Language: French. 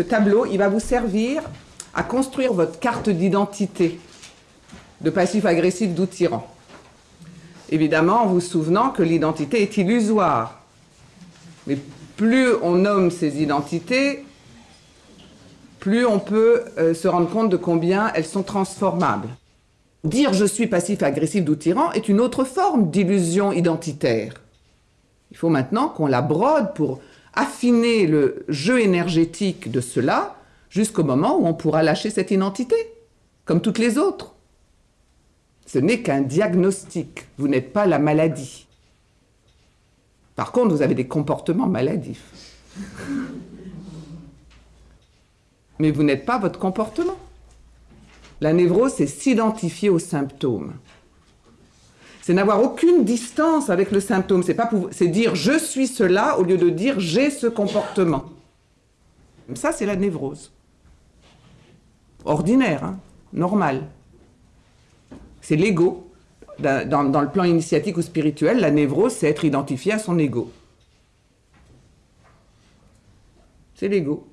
ce tableau, il va vous servir à construire votre carte d'identité de passif-agressif doux. Évidemment, en vous souvenant que l'identité est illusoire. Mais plus on nomme ces identités, plus on peut euh, se rendre compte de combien elles sont transformables. Dire je suis passif-agressif doux est une autre forme d'illusion identitaire. Il faut maintenant qu'on la brode pour affiner le jeu énergétique de cela jusqu'au moment où on pourra lâcher cette identité, comme toutes les autres. Ce n'est qu'un diagnostic, vous n'êtes pas la maladie. Par contre, vous avez des comportements maladifs. Mais vous n'êtes pas votre comportement. La névrose, c'est s'identifier aux symptômes. C'est n'avoir aucune distance avec le symptôme. C'est dire je suis cela au lieu de dire j'ai ce comportement. Ça, c'est la névrose. Ordinaire, hein, normal. C'est l'ego. Dans, le plan initiatique ou spirituel, la névrose, c'est être identifié à son ego. C'est l'ego.